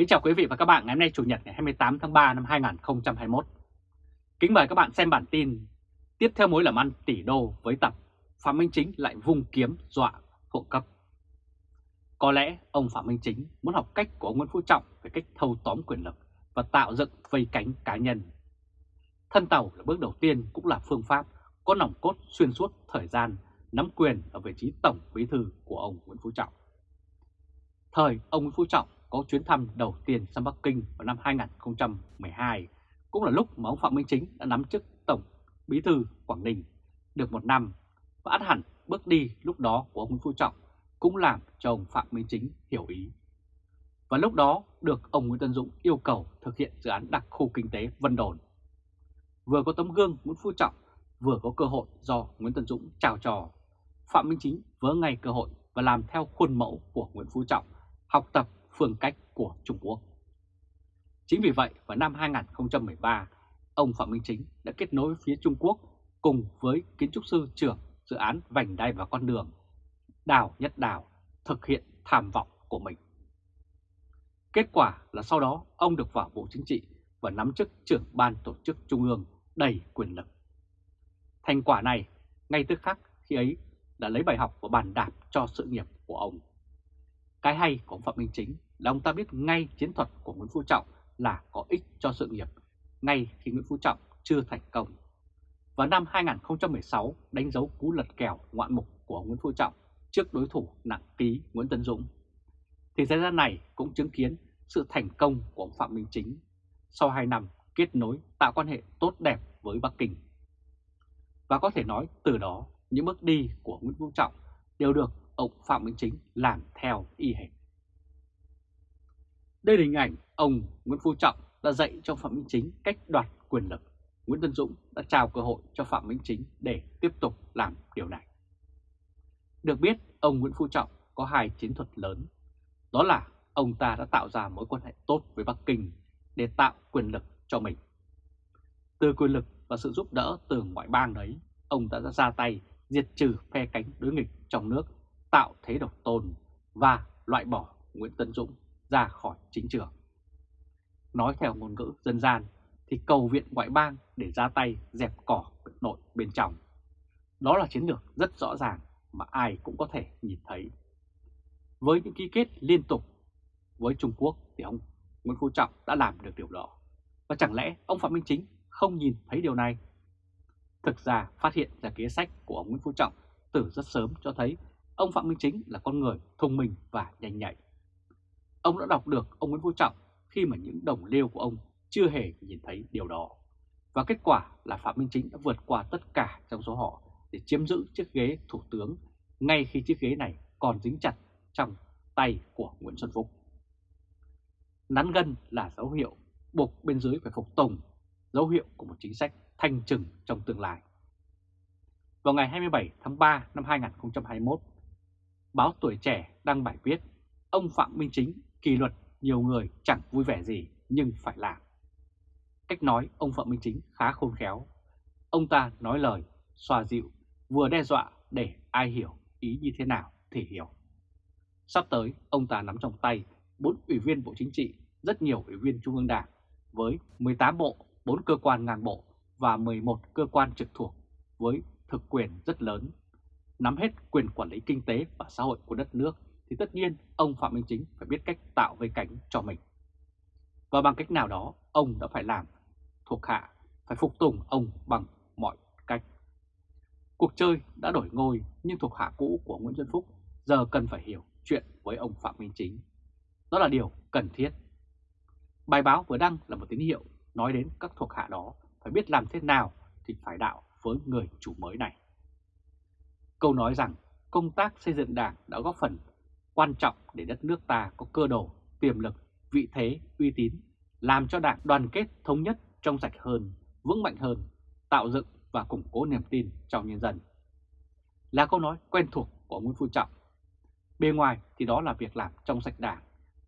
Kính chào quý vị và các bạn ngày hôm nay Chủ nhật ngày 28 tháng 3 năm 2021. Kính mời các bạn xem bản tin Tiếp theo mối làm ăn tỷ đô với tập Phạm Minh Chính lại vung kiếm dọa hộ cấp. Có lẽ ông Phạm Minh Chính muốn học cách của ông Nguyễn Phú Trọng về cách thâu tóm quyền lực và tạo dựng vây cánh cá nhân. Thân tàu là bước đầu tiên cũng là phương pháp có nòng cốt xuyên suốt thời gian nắm quyền ở vị trí tổng bí thư của ông Nguyễn Phú Trọng. Thời ông Nguyễn Phú Trọng có chuyến thăm đầu tiên sang Bắc Kinh vào năm 2012, cũng là lúc mà ông Phạm Minh Chính đã nắm chức Tổng Bí thư Quảng Ninh được một năm và át hẳn bước đi lúc đó của ông Nguyễn Phú Trọng cũng làm cho ông Phạm Minh Chính hiểu ý. Và lúc đó được ông Nguyễn Tân Dũng yêu cầu thực hiện dự án đặc khu kinh tế Vân Đồn. Vừa có tấm gương Nguyễn Phú Trọng, vừa có cơ hội do Nguyễn Tân Dũng chào trò. Phạm Minh Chính vỡ ngay cơ hội và làm theo khuôn mẫu của Nguyễn Phú Trọng, học tập phương cách của Trung Quốc. Chính vì vậy, vào năm 2013, ông Phạm Minh Chính đã kết nối phía Trung Quốc cùng với kiến trúc sư trưởng dự án vành đai và con đường, Đào Nhất Đào, thực hiện tham vọng của mình. Kết quả là sau đó ông được vào Bộ Chính trị và nắm chức trưởng ban tổ chức Trung ương đầy quyền lực. Thành quả này ngay tức khắc khi ấy đã lấy bài học và bàn đạp cho sự nghiệp của ông. Cái hay của ông Phạm Minh Chính là ông ta biết ngay chiến thuật của Nguyễn Phú Trọng là có ích cho sự nghiệp, ngay khi Nguyễn Phú Trọng chưa thành công. Vào năm 2016 đánh dấu cú lật kèo ngoạn mục của Nguyễn Phú Trọng trước đối thủ nặng ký Nguyễn Tân Dũng. Thì thời gian này cũng chứng kiến sự thành công của ông Phạm Minh Chính sau 2 năm kết nối tạo quan hệ tốt đẹp với Bắc Kinh. Và có thể nói từ đó những bước đi của Nguyễn Phú Trọng đều được ông Phạm Minh Chính làm theo y hệt. Đây là hình ảnh ông Nguyễn Phú Trọng đã dạy cho Phạm Minh Chính cách đoạt quyền lực. Nguyễn Tân Dũng đã trao cơ hội cho Phạm Minh Chính để tiếp tục làm điều này. Được biết, ông Nguyễn Phú Trọng có hai chiến thuật lớn. Đó là ông ta đã tạo ra mối quan hệ tốt với Bắc Kinh để tạo quyền lực cho mình. Từ quyền lực và sự giúp đỡ từ ngoại bang đấy, ông đã ra tay diệt trừ phe cánh đối nghịch trong nước, tạo thế độc tôn và loại bỏ Nguyễn Tân Dũng ra khỏi chính trường. Nói theo ngôn ngữ dân gian thì cầu viện ngoại bang để ra tay dẹp cỏ nội bên trong. Đó là chiến lược rất rõ ràng mà ai cũng có thể nhìn thấy. Với những ký kết liên tục với Trung Quốc thì ông Nguyễn Phú Trọng đã làm được điều đó. Và chẳng lẽ ông Phạm Minh Chính không nhìn thấy điều này? Thực ra phát hiện ra kế sách của ông Nguyễn Phú Trọng từ rất sớm cho thấy ông Phạm Minh Chính là con người thông minh và nhanh nhạy. Ông đã đọc được ông Nguyễn Phú Trọng khi mà những đồng liêu của ông chưa hề nhìn thấy điều đó. Và kết quả là Phạm Minh Chính đã vượt qua tất cả trong số họ để chiếm giữ chiếc ghế thủ tướng ngay khi chiếc ghế này còn dính chặt trong tay của Nguyễn Xuân Phúc. Nắn gân là dấu hiệu buộc bên dưới phải phục tùng, dấu hiệu của một chính sách thanh trừng trong tương lai. Vào ngày 27 tháng 3 năm 2021, báo Tuổi Trẻ đăng bài viết Ông Phạm Minh Chính Kỳ luật nhiều người chẳng vui vẻ gì nhưng phải làm. Cách nói ông Phạm Minh Chính khá khôn khéo. Ông ta nói lời xoa dịu, vừa đe dọa để ai hiểu ý như thế nào thì hiểu. Sắp tới, ông ta nắm trong tay 4 ủy viên Bộ Chính trị, rất nhiều ủy viên Trung ương Đảng, với 18 bộ, 4 cơ quan ngang bộ và 11 cơ quan trực thuộc với thực quyền rất lớn, nắm hết quyền quản lý kinh tế và xã hội của đất nước thì tất nhiên ông Phạm Minh Chính phải biết cách tạo vây cánh cho mình. Và bằng cách nào đó, ông đã phải làm thuộc hạ, phải phục tùng ông bằng mọi cách. Cuộc chơi đã đổi ngôi nhưng thuộc hạ cũ của Nguyễn Xuân Phúc giờ cần phải hiểu chuyện với ông Phạm Minh Chính. Đó là điều cần thiết. Bài báo vừa đăng là một tín hiệu nói đến các thuộc hạ đó phải biết làm thế nào thì phải đạo với người chủ mới này. Câu nói rằng công tác xây dựng đảng đã góp phần quan trọng để đất nước ta có cơ đồ, tiềm lực, vị thế, uy tín, làm cho đảng đoàn kết thống nhất trong sạch hơn, vững mạnh hơn, tạo dựng và củng cố niềm tin trong nhân dân. Là câu nói quen thuộc của Nguyễn Phú Trọng. Bề ngoài thì đó là việc làm trong sạch đảng,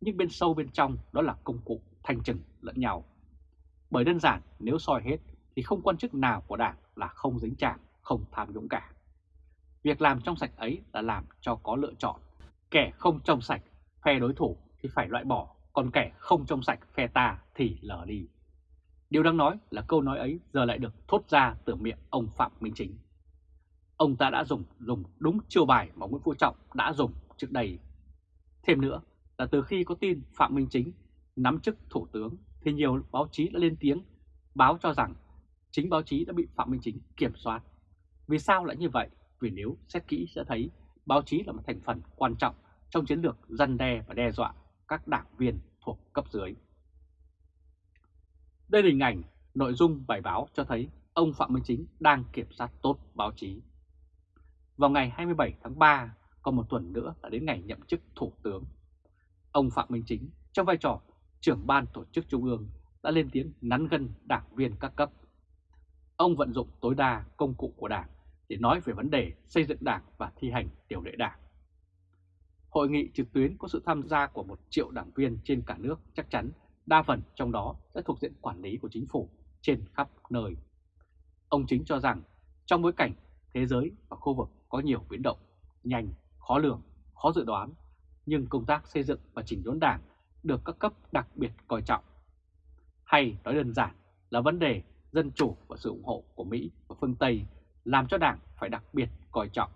nhưng bên sâu bên trong đó là công cụ thanh trừng lẫn nhau. Bởi đơn giản nếu soi hết thì không quan chức nào của đảng là không dính chạm, không tham nhũng cả. Việc làm trong sạch ấy là làm cho có lựa chọn Kẻ không trong sạch, phe đối thủ thì phải loại bỏ, còn kẻ không trong sạch phe ta thì lờ đi. Điều đáng nói là câu nói ấy giờ lại được thốt ra từ miệng ông Phạm Minh Chính. Ông ta đã dùng dùng đúng chiêu bài mà Nguyễn Phú Trọng đã dùng trước đây. Thêm nữa là từ khi có tin Phạm Minh Chính nắm chức Thủ tướng thì nhiều báo chí đã lên tiếng báo cho rằng chính báo chí đã bị Phạm Minh Chính kiểm soát. Vì sao lại như vậy? Vì nếu xét kỹ sẽ thấy báo chí là một thành phần quan trọng trong chiến lược dân đe và đe dọa các đảng viên thuộc cấp dưới. Đây là hình ảnh nội dung bài báo cho thấy ông Phạm Minh Chính đang kiểm soát tốt báo chí. Vào ngày 27 tháng 3, còn một tuần nữa là đến ngày nhậm chức Thủ tướng. Ông Phạm Minh Chính trong vai trò trưởng ban tổ chức Trung ương đã lên tiếng nắn gân đảng viên các cấp. Ông vận dụng tối đa công cụ của đảng để nói về vấn đề xây dựng đảng và thi hành điều lệ đảng. Hội nghị trực tuyến có sự tham gia của một triệu đảng viên trên cả nước chắc chắn đa phần trong đó sẽ thuộc diện quản lý của chính phủ trên khắp nơi. Ông Chính cho rằng trong bối cảnh thế giới và khu vực có nhiều biến động, nhanh, khó lường, khó dự đoán, nhưng công tác xây dựng và chỉnh đốn đảng được các cấp đặc biệt coi trọng. Hay nói đơn giản là vấn đề dân chủ và sự ủng hộ của Mỹ và phương Tây làm cho đảng phải đặc biệt coi trọng.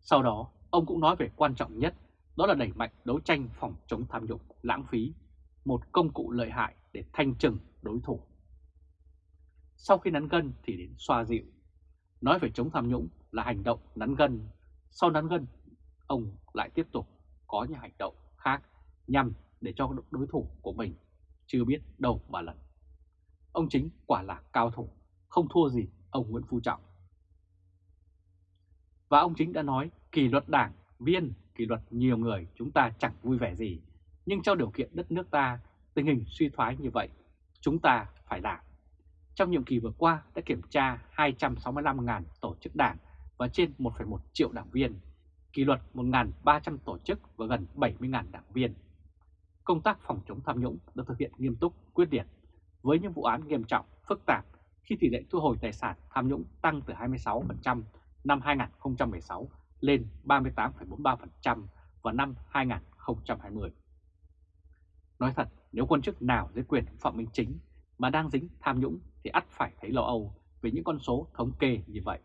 Sau đó, ông cũng nói về quan trọng nhất, đó là đẩy mạnh đấu tranh phòng chống tham nhũng, lãng phí, một công cụ lợi hại để thanh trừng đối thủ. Sau khi nắn gân thì đến xoa dịu. Nói về chống tham nhũng là hành động nắn gân. Sau nắn gân, ông lại tiếp tục có những hành động khác nhằm để cho đối thủ của mình chưa biết đâu mà lần. Ông chính quả là cao thủ, không thua gì ông Nguyễn Phú Trọng. Và ông chính đã nói kỷ luật đảng, viên, kỷ luật nhiều người chúng ta chẳng vui vẻ gì. Nhưng trong điều kiện đất nước ta, tình hình suy thoái như vậy, chúng ta phải làm. Trong nhiệm kỳ vừa qua đã kiểm tra 265.000 tổ chức đảng và trên 1,1 triệu đảng viên, kỷ luật 1.300 tổ chức và gần 70.000 đảng viên. Công tác phòng chống tham nhũng được thực hiện nghiêm túc, quyết liệt, với những vụ án nghiêm trọng, phức tạp khi tỷ lệ thu hồi tài sản tham nhũng tăng từ 26% năm 2016 lên 38,43% vào năm 2020. Nói thật, nếu quan chức nào dưới quyền Phạm Minh Chính mà đang dính tham nhũng thì ắt phải thấy lo âu về những con số thống kê như vậy.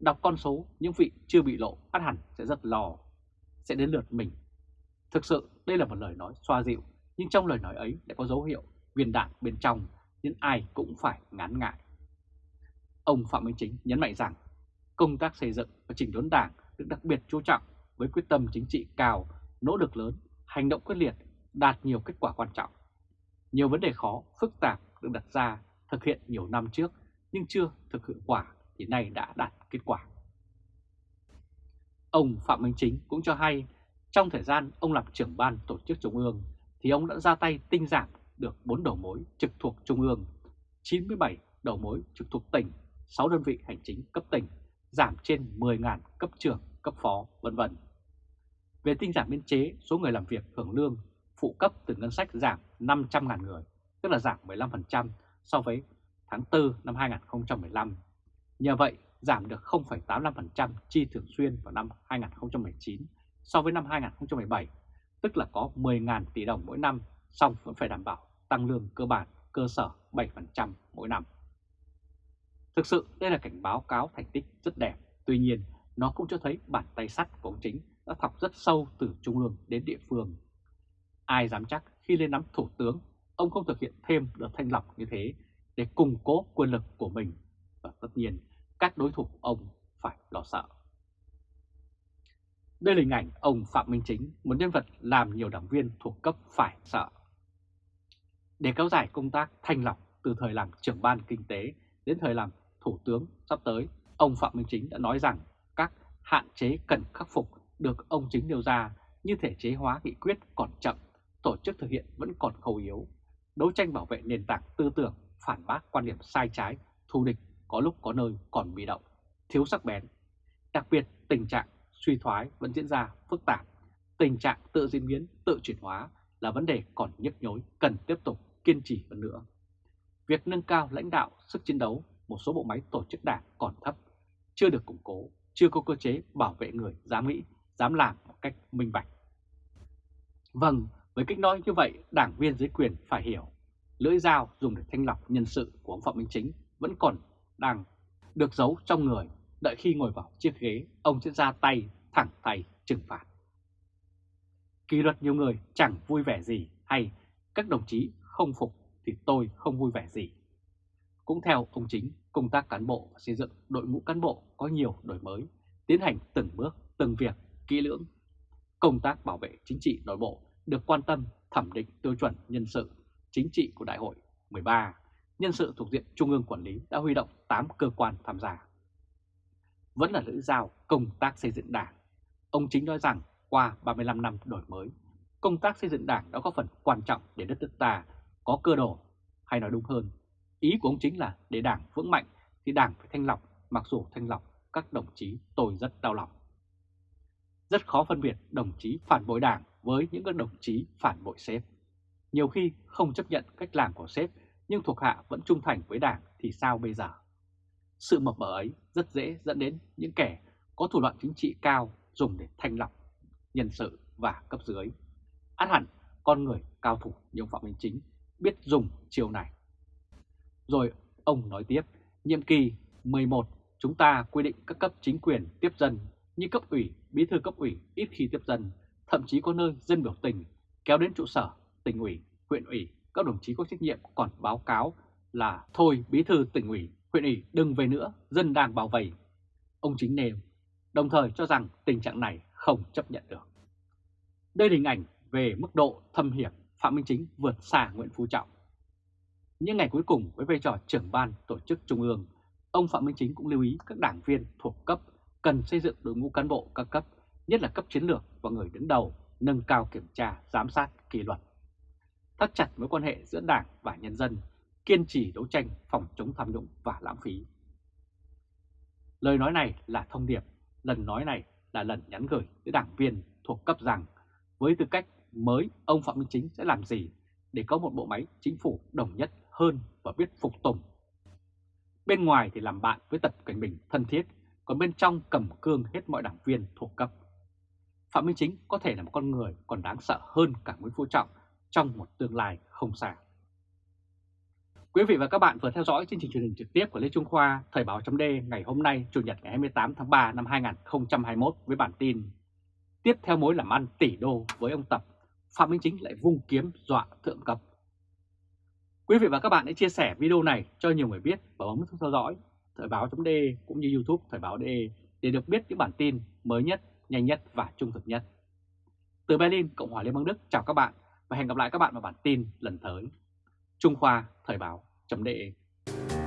Đọc con số, những vị chưa bị lộ ắt hẳn sẽ rất lo, sẽ đến lượt mình. Thực sự đây là một lời nói xoa dịu, nhưng trong lời nói ấy lại có dấu hiệu viên đạn bên trong nên ai cũng phải ngán ngại. Ông Phạm Minh Chính nhấn mạnh rằng công tác xây dựng và chỉnh đốn đảng được đặc biệt chú trọng với quyết tâm chính trị cao, nỗ lực lớn, hành động quyết liệt, đạt nhiều kết quả quan trọng. Nhiều vấn đề khó, phức tạp được đặt ra thực hiện nhiều năm trước nhưng chưa thực hiệu quả thì nay đã đạt kết quả. Ông Phạm Minh Chính cũng cho hay trong thời gian ông làm trưởng ban tổ chức Trung ương thì ông đã ra tay tinh giảm được 4 đầu mối trực thuộc Trung ương, 97 đầu mối trực thuộc tỉnh, 6 đơn vị hành chính cấp tỉnh, giảm trên 10.000 cấp trưởng, cấp phó, vân vân. Về tinh giảm biên chế, số người làm việc hưởng lương phụ cấp từ ngân sách giảm 500.000 người, tức là giảm 15% so với tháng 4 năm 2015. Nhờ vậy, giảm được 0,85% chi thường xuyên vào năm 2019 so với năm 2017, tức là có 10.000 tỷ đồng mỗi năm, song vẫn phải đảm bảo tăng lương cơ bản cơ sở 7% mỗi năm. Thực sự đây là cảnh báo cáo thành tích rất đẹp, tuy nhiên nó cũng cho thấy bàn tay sắt của ông chính đã thọc rất sâu từ trung ương đến địa phương. Ai dám chắc khi lên nắm thủ tướng, ông không thực hiện thêm đợt thanh lọc như thế để củng cố quyền lực của mình và tất nhiên các đối thủ ông phải lo sợ. Đây là hình ảnh ông Phạm Minh Chính, một nhân vật làm nhiều đảng viên thuộc cấp phải sợ. Để kéo dài công tác thanh lọc từ thời làm trưởng ban kinh tế đến thời làm thủ tướng sắp tới, ông Phạm Minh Chính đã nói rằng các hạn chế cần khắc phục được ông Chính nêu ra như thể chế hóa nghị quyết còn chậm, tổ chức thực hiện vẫn còn khâu yếu, đấu tranh bảo vệ nền tảng tư tưởng, phản bác quan điểm sai trái, thù địch có lúc có nơi còn bị động, thiếu sắc bén. Đặc biệt tình trạng suy thoái vẫn diễn ra phức tạp, tình trạng tự diễn biến, tự chuyển hóa là vấn đề còn nhức nhối cần tiếp tục kiên trì hơn nữa. Việc nâng cao lãnh đạo, sức chiến đấu một số bộ máy tổ chức đảng còn thấp, chưa được củng cố, chưa có cơ chế bảo vệ người dám nghĩ, dám làm một cách minh bạch. Vâng, Với cách nói như vậy, đảng viên dưới quyền phải hiểu, lưỡi dao dùng để thanh lọc nhân sự của ông Phạm Minh Chính vẫn còn đang được giấu trong người, đợi khi ngồi vào chiếc ghế, ông sẽ ra tay, thẳng tay trừng phạt. Kỳ luật nhiều người chẳng vui vẻ gì hay các đồng chí không phục thì tôi không vui vẻ gì. Cũng theo ông Chính, công tác cán bộ và xây dựng đội ngũ cán bộ có nhiều đổi mới, tiến hành từng bước, từng việc, kỹ lưỡng. Công tác bảo vệ chính trị nội bộ được quan tâm thẩm định tiêu chuẩn nhân sự chính trị của Đại hội 13. Nhân sự thuộc diện Trung ương quản lý đã huy động 8 cơ quan tham gia. Vẫn là lưỡi dao công tác xây dựng đảng. Ông Chính nói rằng qua 35 năm đổi mới, công tác xây dựng đảng đã có phần quan trọng để đất nước ta có cơ đồ, hay nói đúng hơn, ý của ông chính là để đảng vững mạnh thì đảng phải thanh lọc, mặc dù thanh lọc các đồng chí tôi rất đau lòng. Rất khó phân biệt đồng chí phản bội đảng với những các đồng chí phản bội sếp. Nhiều khi không chấp nhận cách làm của sếp nhưng thuộc hạ vẫn trung thành với đảng thì sao bây giờ? Sự mập mờ ấy rất dễ dẫn đến những kẻ có thủ đoạn chính trị cao dùng để thanh lọc nhân sự và cấp dưới. Át hẳn con người cao thủ như ông Phạm Minh Chính biết dùng chiều này. Rồi ông nói tiếp, nhiệm kỳ 11 chúng ta quy định các cấp chính quyền tiếp dân như cấp ủy, bí thư cấp ủy ít khi tiếp dân, thậm chí có nơi dân biểu tình kéo đến trụ sở, tỉnh ủy, huyện ủy, các đồng chí có trách nhiệm còn báo cáo là thôi bí thư tỉnh ủy, huyện ủy đừng về nữa, dân đang bảo vệ. Ông chính nêu, đồng thời cho rằng tình trạng này không chấp nhận được. Đây là hình ảnh về mức độ thâm hiểm Phạm Minh Chính vượt xa Nguyễn Phú Trọng. Những ngày cuối cùng với vai trò trưởng ban tổ chức Trung ương, ông Phạm Minh Chính cũng lưu ý các đảng viên thuộc cấp cần xây dựng đội ngũ cán bộ các cấp, nhất là cấp chiến lược và người đứng đầu, nâng cao kiểm tra, giám sát, kỷ luật. Thắt chặt mối quan hệ giữa đảng và nhân dân, kiên trì đấu tranh phòng chống tham nhũng và lãng phí. Lời nói này là thông điệp, lần nói này là lần nhắn gửi tới đảng viên thuộc cấp rằng với tư cách mới ông Phạm Minh Chính sẽ làm gì để có một bộ máy chính phủ đồng nhất hơn và biết phục tùng. Bên ngoài thì làm bạn với Tập Cảnh Bình thân thiết, còn bên trong cầm cương hết mọi đảng viên thuộc cấp. Phạm Minh Chính có thể là một con người còn đáng sợ hơn cả Nguyễn Phú Trọng trong một tương lai không xa. Quý vị và các bạn vừa theo dõi chương trình truyền hình trực tiếp của Lê Trung Khoa Thời báo chấm ngày hôm nay Chủ nhật ngày 28 tháng 3 năm 2021 với bản tin Tiếp theo mối làm ăn tỷ đô với ông Tập, Phạm Minh Chính lại vung kiếm dọa thượng cấp. Quý vị và các bạn hãy chia sẻ video này cho nhiều người biết và bấm theo dõi Thời Báo .de cũng như YouTube Thời báo DE để được biết những bản tin mới nhất, nhanh nhất và trung thực nhất. Từ Berlin, Cộng hòa Liên bang Đức chào các bạn và hẹn gặp lại các bạn vào bản tin lần tới. Trung Khoa Thời báo .de.